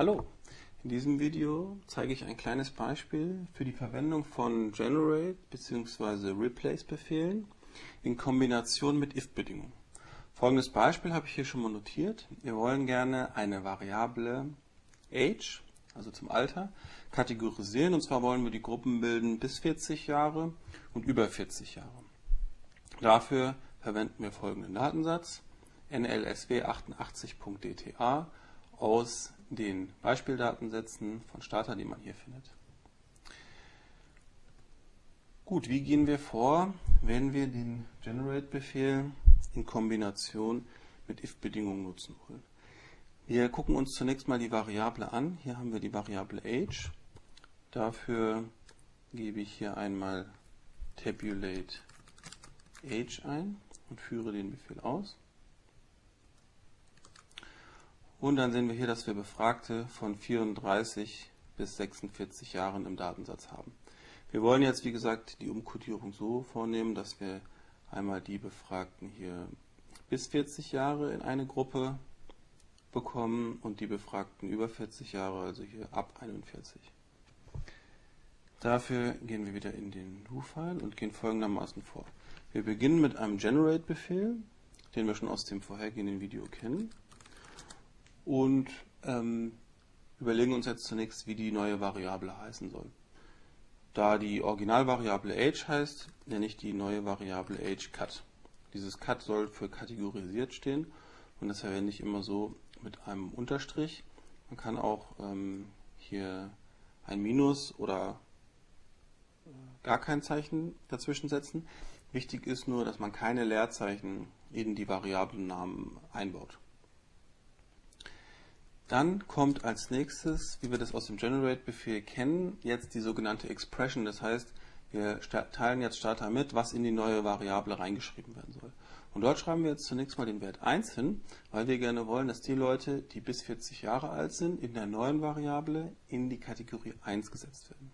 Hallo, in diesem Video zeige ich ein kleines Beispiel für die Verwendung von Generate bzw. Replace Befehlen in Kombination mit if-Bedingungen. Folgendes Beispiel habe ich hier schon mal notiert. Wir wollen gerne eine Variable age, also zum Alter, kategorisieren und zwar wollen wir die Gruppen bilden bis 40 Jahre und über 40 Jahre. Dafür verwenden wir folgenden Datensatz nlsw88.dta aus den Beispieldatensätzen von Starter, die man hier findet. Gut, wie gehen wir vor, wenn wir den Generate-Befehl in Kombination mit if-Bedingungen nutzen wollen? Wir gucken uns zunächst mal die Variable an. Hier haben wir die Variable age. Dafür gebe ich hier einmal tabulate age ein und führe den Befehl aus. Und dann sehen wir hier, dass wir Befragte von 34 bis 46 Jahren im Datensatz haben. Wir wollen jetzt, wie gesagt, die Umkodierung so vornehmen, dass wir einmal die Befragten hier bis 40 Jahre in eine Gruppe bekommen und die Befragten über 40 Jahre, also hier ab 41. Dafür gehen wir wieder in den Do-File und gehen folgendermaßen vor. Wir beginnen mit einem Generate-Befehl, den wir schon aus dem vorhergehenden Video kennen und ähm, überlegen uns jetzt zunächst, wie die neue Variable heißen soll. Da die Originalvariable age heißt, nenne ich die neue Variable age cut. Dieses cut soll für kategorisiert stehen und das verwende ich immer so mit einem Unterstrich. Man kann auch ähm, hier ein Minus oder äh, gar kein Zeichen dazwischen setzen. Wichtig ist nur, dass man keine Leerzeichen in die Variablennamen einbaut. Dann kommt als nächstes, wie wir das aus dem Generate-Befehl kennen, jetzt die sogenannte Expression. Das heißt, wir teilen jetzt Starter mit, was in die neue Variable reingeschrieben werden soll. Und dort schreiben wir jetzt zunächst mal den Wert 1 hin, weil wir gerne wollen, dass die Leute, die bis 40 Jahre alt sind, in der neuen Variable in die Kategorie 1 gesetzt werden.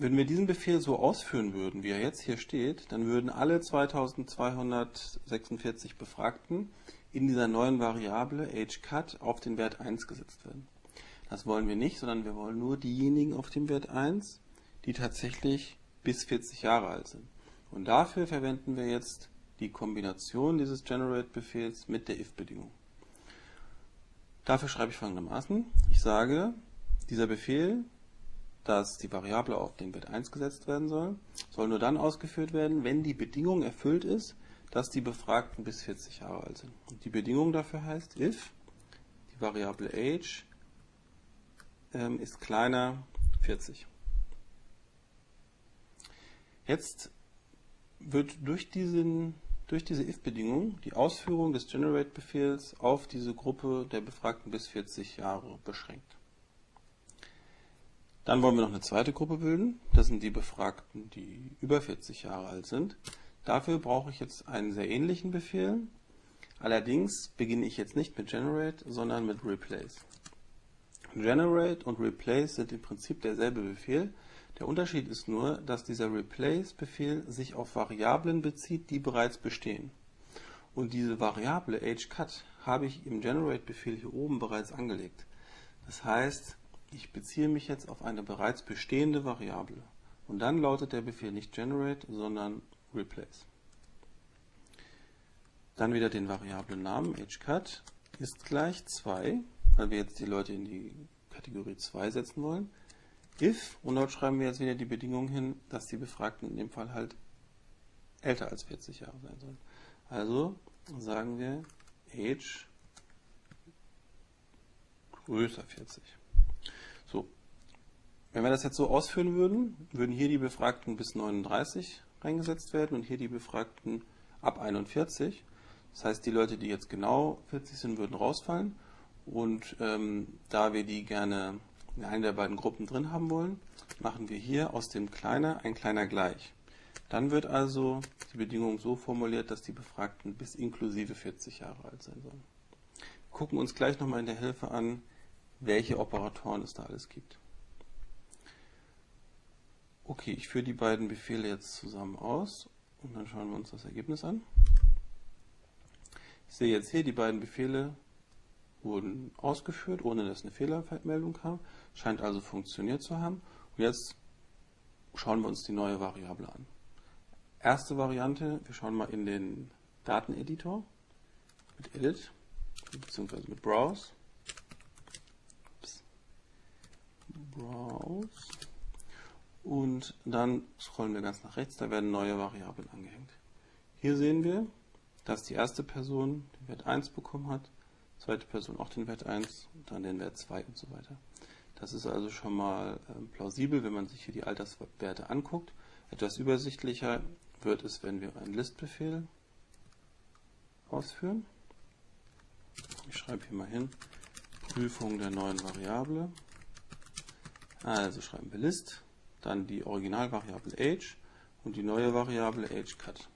Wenn wir diesen Befehl so ausführen würden, wie er jetzt hier steht, dann würden alle 2246 Befragten in dieser neuen Variable ageCut auf den Wert 1 gesetzt werden. Das wollen wir nicht, sondern wir wollen nur diejenigen auf dem Wert 1, die tatsächlich bis 40 Jahre alt sind. Und dafür verwenden wir jetzt die Kombination dieses Generate-Befehls mit der if-Bedingung. Dafür schreibe ich folgendermaßen. Ich sage, dieser Befehl, dass die Variable auf den Wert 1 gesetzt werden soll, soll nur dann ausgeführt werden, wenn die Bedingung erfüllt ist, dass die Befragten bis 40 Jahre alt sind. Und die Bedingung dafür heißt, if die Variable age ähm, ist kleiner 40. Jetzt wird durch, diesen, durch diese if-Bedingung die Ausführung des generate-Befehls auf diese Gruppe der Befragten bis 40 Jahre beschränkt. Dann wollen wir noch eine zweite Gruppe bilden. Das sind die Befragten, die über 40 Jahre alt sind. Dafür brauche ich jetzt einen sehr ähnlichen Befehl. Allerdings beginne ich jetzt nicht mit Generate, sondern mit Replace. Generate und Replace sind im Prinzip derselbe Befehl. Der Unterschied ist nur, dass dieser Replace-Befehl sich auf Variablen bezieht, die bereits bestehen. Und diese Variable ageCut habe ich im Generate-Befehl hier oben bereits angelegt. Das heißt, ich beziehe mich jetzt auf eine bereits bestehende Variable. Und dann lautet der Befehl nicht Generate, sondern replace. Dann wieder den Variablen-Namen ageCut ist gleich 2, weil wir jetzt die Leute in die Kategorie 2 setzen wollen. If, und dort schreiben wir jetzt wieder die Bedingung hin, dass die Befragten in dem Fall halt älter als 40 Jahre sein sollen. Also sagen wir age größer 40. So, wenn wir das jetzt so ausführen würden, würden hier die Befragten bis 39 reingesetzt werden und hier die Befragten ab 41. Das heißt, die Leute, die jetzt genau 40 sind, würden rausfallen. Und ähm, da wir die gerne in einer der beiden Gruppen drin haben wollen, machen wir hier aus dem Kleiner ein Kleiner gleich. Dann wird also die Bedingung so formuliert, dass die Befragten bis inklusive 40 Jahre alt sein sollen. Wir gucken uns gleich nochmal in der Hilfe an, welche Operatoren es da alles gibt. Okay, ich führe die beiden Befehle jetzt zusammen aus und dann schauen wir uns das Ergebnis an. Ich sehe jetzt hier, die beiden Befehle wurden ausgeführt, ohne dass eine Fehlermeldung kam. Scheint also funktioniert zu haben. Und jetzt schauen wir uns die neue Variable an. Erste Variante, wir schauen mal in den Dateneditor mit Edit bzw. mit Browse. Browse. Und dann scrollen wir ganz nach rechts, da werden neue Variablen angehängt. Hier sehen wir, dass die erste Person den Wert 1 bekommen hat, zweite Person auch den Wert 1 und dann den Wert 2 und so weiter. Das ist also schon mal äh, plausibel, wenn man sich hier die Alterswerte anguckt. Etwas übersichtlicher wird es, wenn wir einen Listbefehl ausführen. Ich schreibe hier mal hin, Prüfung der neuen Variable. Also schreiben wir List, dann die Originalvariable age und die neue Variable ageCut.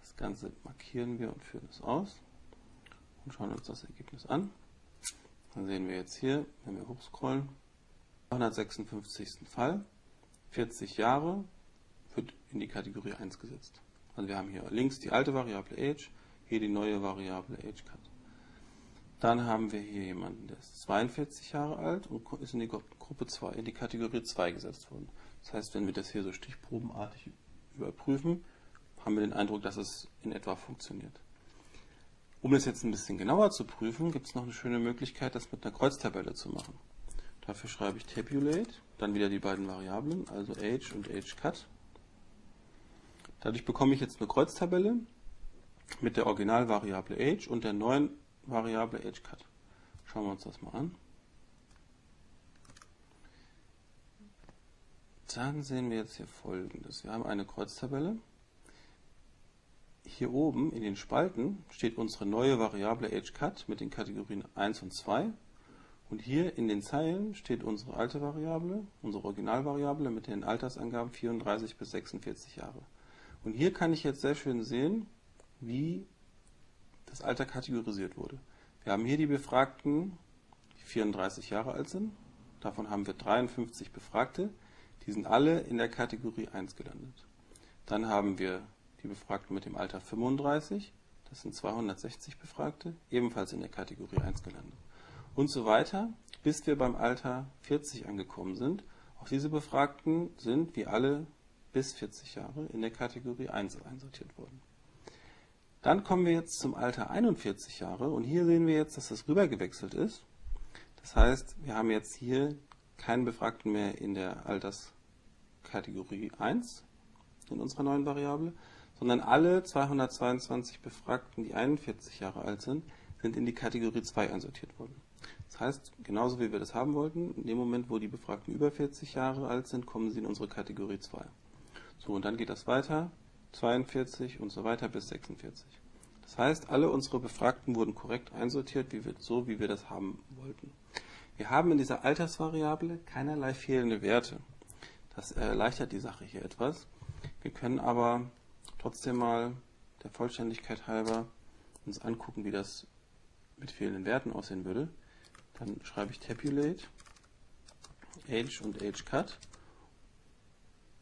Das Ganze markieren wir und führen es aus und schauen uns das Ergebnis an. Dann sehen wir jetzt hier, wenn wir hochscrollen, 256. Fall, 40 Jahre, wird in die Kategorie 1 gesetzt. Also wir haben hier links die alte Variable age, hier die neue Variable ageCut. Dann haben wir hier jemanden, der ist 42 Jahre alt und ist in die Gruppe 2, in die Kategorie 2 gesetzt worden. Das heißt, wenn wir das hier so stichprobenartig überprüfen, haben wir den Eindruck, dass es in etwa funktioniert. Um das jetzt ein bisschen genauer zu prüfen, gibt es noch eine schöne Möglichkeit, das mit einer Kreuztabelle zu machen. Dafür schreibe ich tabulate, dann wieder die beiden Variablen, also age und ageCut. Dadurch bekomme ich jetzt eine Kreuztabelle mit der Originalvariable age und der neuen Variable ageCut. Schauen wir uns das mal an. Dann sehen wir jetzt hier folgendes. Wir haben eine Kreuztabelle. Hier oben in den Spalten steht unsere neue Variable ageCut mit den Kategorien 1 und 2. Und hier in den Zeilen steht unsere alte Variable, unsere Originalvariable mit den Altersangaben 34 bis 46 Jahre. Und hier kann ich jetzt sehr schön sehen, wie das Alter kategorisiert wurde. Wir haben hier die Befragten, die 34 Jahre alt sind. Davon haben wir 53 Befragte. Die sind alle in der Kategorie 1 gelandet. Dann haben wir die Befragten mit dem Alter 35. Das sind 260 Befragte, ebenfalls in der Kategorie 1 gelandet. Und so weiter, bis wir beim Alter 40 angekommen sind. Auch diese Befragten sind, wie alle bis 40 Jahre in der Kategorie 1 einsortiert wurden. Dann kommen wir jetzt zum Alter 41 Jahre und hier sehen wir jetzt, dass das rübergewechselt ist. Das heißt, wir haben jetzt hier keinen Befragten mehr in der Alterskategorie 1 in unserer neuen Variable, sondern alle 222 Befragten, die 41 Jahre alt sind, sind in die Kategorie 2 einsortiert worden. Das heißt, genauso wie wir das haben wollten, in dem Moment, wo die Befragten über 40 Jahre alt sind, kommen sie in unsere Kategorie 2. So, und dann geht das weiter, 42 und so weiter bis 46. Das heißt, alle unsere Befragten wurden korrekt einsortiert, wie wir, so wie wir das haben wollten. Wir haben in dieser Altersvariable keinerlei fehlende Werte. Das erleichtert die Sache hier etwas. Wir können aber trotzdem mal der Vollständigkeit halber uns angucken, wie das mit fehlenden Werten aussehen würde. Dann schreibe ich tabulate, age und ageCut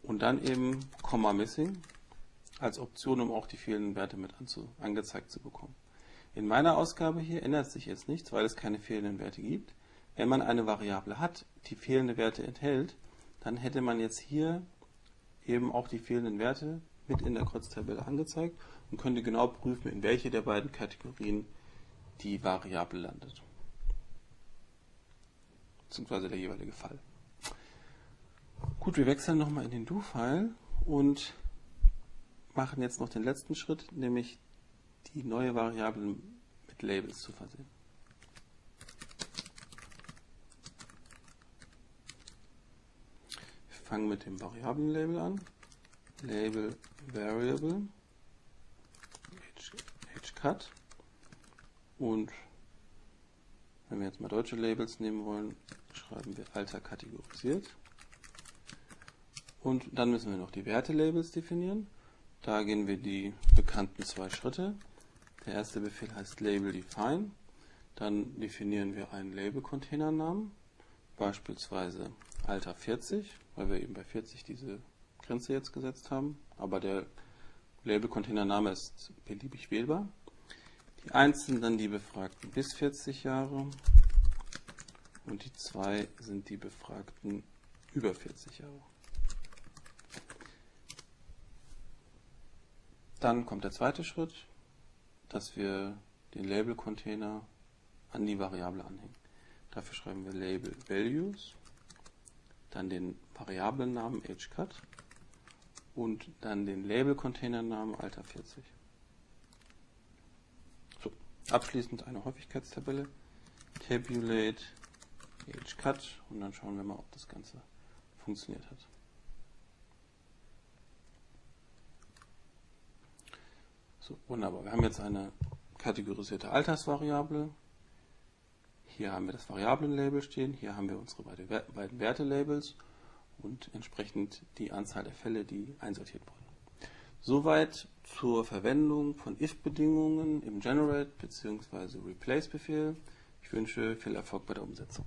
und dann eben Komma Missing als Option, um auch die fehlenden Werte mit angezeigt zu bekommen. In meiner Ausgabe hier ändert sich jetzt nichts, weil es keine fehlenden Werte gibt. Wenn man eine Variable hat, die fehlende Werte enthält, dann hätte man jetzt hier eben auch die fehlenden Werte mit in der Kreuztabelle angezeigt und könnte genau prüfen, in welche der beiden Kategorien die Variable landet. Beziehungsweise der jeweilige Fall. Gut, wir wechseln nochmal in den Do-File und machen jetzt noch den letzten Schritt, nämlich die neue Variable mit Labels zu versehen. Wir fangen mit dem Variablenlabel an. Label Variable hcut und wenn wir jetzt mal deutsche Labels nehmen wollen, schreiben wir Alter kategorisiert. Und dann müssen wir noch die Werte-Labels definieren. Da gehen wir die bekannten zwei Schritte. Der erste Befehl heißt Label Define. Dann definieren wir einen Label-Containernamen, beispielsweise Alter 40, weil wir eben bei 40 diese Grenze jetzt gesetzt haben. Aber der Label-Containername ist beliebig wählbar. Die 1 sind dann die Befragten bis 40 Jahre und die 2 sind die Befragten über 40 Jahre. Dann kommt der zweite Schritt, dass wir den Label-Container an die Variable anhängen. Dafür schreiben wir Label Values, dann den Variablennamen HCut und dann den Label-Container-Namen Alter 40. So, abschließend eine Häufigkeitstabelle, Tabulate HCut und dann schauen wir mal, ob das Ganze funktioniert hat. So, wunderbar. Wir haben jetzt eine kategorisierte Altersvariable. Hier haben wir das Variablenlabel stehen. Hier haben wir unsere beiden Wertelabels und entsprechend die Anzahl der Fälle, die einsortiert wurden. Soweit zur Verwendung von if-Bedingungen im Generate bzw. Replace-Befehl. Ich wünsche viel Erfolg bei der Umsetzung.